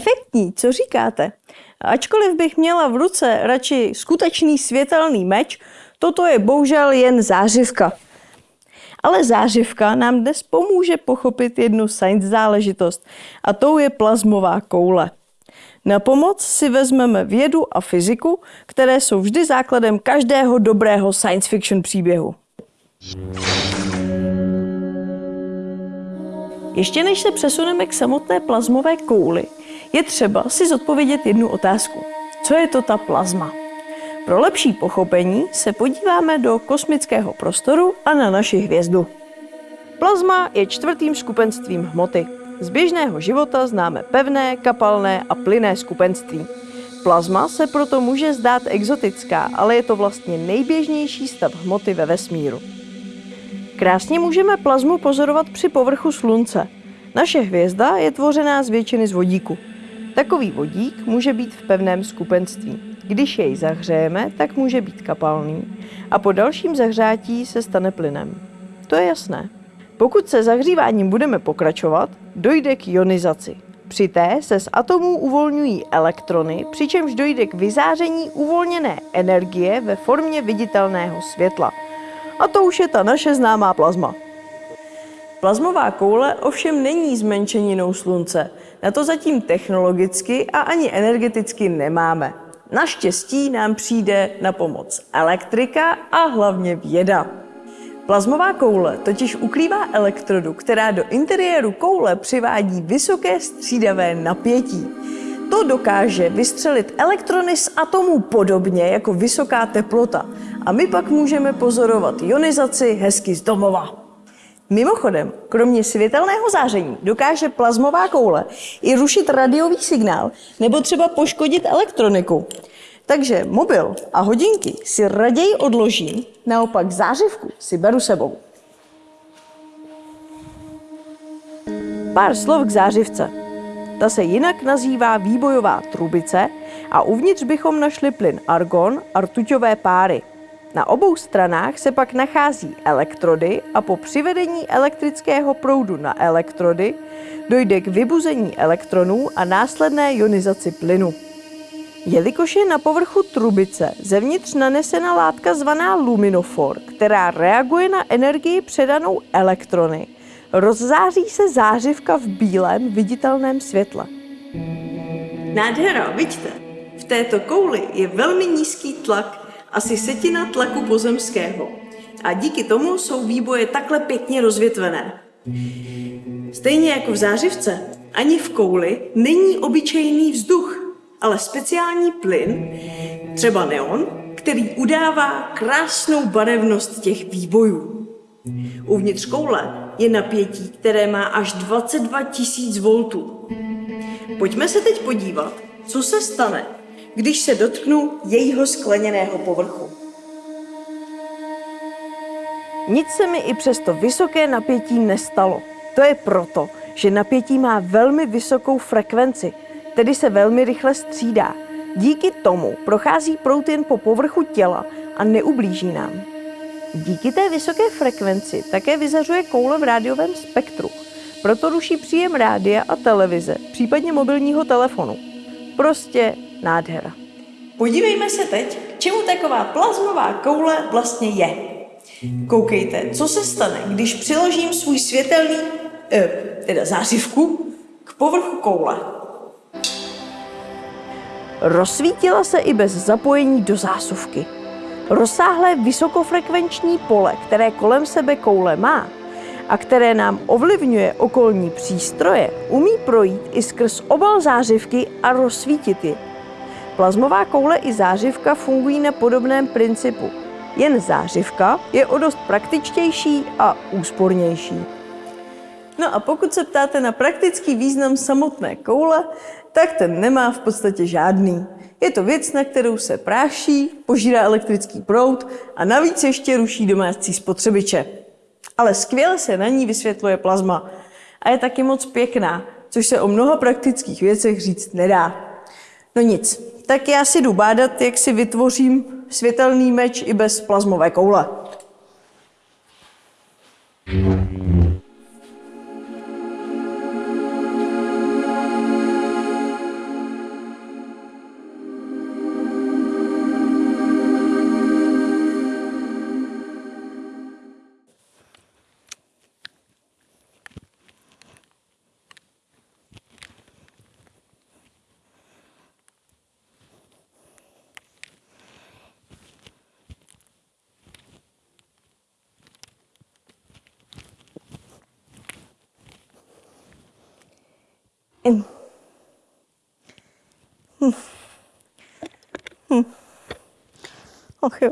perfektní, co říkáte? Ačkoliv bych měla v ruce radši skutečný světelný meč, toto je bohužel jen zářivka. Ale zářivka nám dnes pomůže pochopit jednu science záležitost a tou je plazmová koule. Na pomoc si vezmeme vědu a fyziku, které jsou vždy základem každého dobrého science fiction příběhu. Ještě než se přesuneme k samotné plazmové kouli, je třeba si zodpovědět jednu otázku. Co je to ta plazma? Pro lepší pochopení se podíváme do kosmického prostoru a na naši hvězdu. Plazma je čtvrtým skupenstvím hmoty. Z běžného života známe pevné, kapalné a plynné skupenství. Plazma se proto může zdát exotická, ale je to vlastně nejběžnější stav hmoty ve vesmíru. Krásně můžeme plazmu pozorovat při povrchu Slunce. Naše hvězda je tvořená z většiny z vodíku. Takový vodík může být v pevném skupenství. Když jej zahřejeme, tak může být kapalný a po dalším zahřátí se stane plynem. To je jasné. Pokud se zahříváním budeme pokračovat, dojde k ionizaci. Při té se z atomů uvolňují elektrony, přičemž dojde k vyzáření uvolněné energie ve formě viditelného světla. A to už je ta naše známá plazma. Plazmová koule ovšem není zmenšeninou slunce. Na to zatím technologicky a ani energeticky nemáme. Naštěstí nám přijde na pomoc elektrika a hlavně věda. Plazmová koule totiž ukrývá elektrodu, která do interiéru koule přivádí vysoké střídavé napětí. To dokáže vystřelit elektrony z atomů podobně jako vysoká teplota a my pak můžeme pozorovat ionizaci hezky z domova. Mimochodem, kromě světelného záření dokáže plazmová koule i rušit radiový signál nebo třeba poškodit elektroniku. Takže mobil a hodinky si raději odložím, naopak zářivku si beru sebou. Pár slov k zářivce. Ta se jinak nazývá výbojová trubice a uvnitř bychom našli plyn argon a rtuťové páry. Na obou stranách se pak nachází elektrody a po přivedení elektrického proudu na elektrody dojde k vybuzení elektronů a následné ionizaci plynu. Jelikož je na povrchu trubice zevnitř nanesena látka zvaná luminofor, která reaguje na energii předanou elektrony, rozzáří se zářivka v bílém viditelném světle. Nádhera, vidíte? V této kouli je velmi nízký tlak, asi setina tlaku pozemského. A díky tomu jsou výboje takhle pěkně rozvětvené. Stejně jako v zářivce, ani v kouli není obyčejný vzduch, ale speciální plyn, třeba neon, který udává krásnou barevnost těch výbojů. Uvnitř koule je napětí, které má až 22 000 voltů. Pojďme se teď podívat, co se stane, když se dotknu jejího skleněného povrchu. Nic se mi i přes to vysoké napětí nestalo. To je proto, že napětí má velmi vysokou frekvenci, tedy se velmi rychle střídá. Díky tomu prochází prout jen po povrchu těla a neublíží nám. Díky té vysoké frekvenci také vyzařuje koule v rádiovém spektru. Proto ruší příjem rádia a televize, případně mobilního telefonu. Prostě nádhera. Podívejme se teď, k čemu taková plazmová koule vlastně je. Koukejte, co se stane, když přiložím svůj světelný, eh, teda zářivku, k povrchu koule. Rozsvítila se i bez zapojení do zásuvky. Rozsáhlé vysokofrekvenční pole, které kolem sebe koule má a které nám ovlivňuje okolní přístroje, umí projít i skrz obal zářivky a rozsvítit ji. Plazmová koule i zářivka fungují na podobném principu. Jen zářivka je o dost praktičtější a úspornější. No a pokud se ptáte na praktický význam samotné koule, tak ten nemá v podstatě žádný. Je to věc, na kterou se práší, požírá elektrický proud a navíc ještě ruší domácí spotřebiče. Ale skvěle se na ní vysvětluje plazma a je taky moc pěkná, což se o mnoha praktických věcech říct nedá. No nic, tak já si jdu bádat, jak si vytvořím světelný meč i bez plazmové koule. Hmm. Hmm. Okay.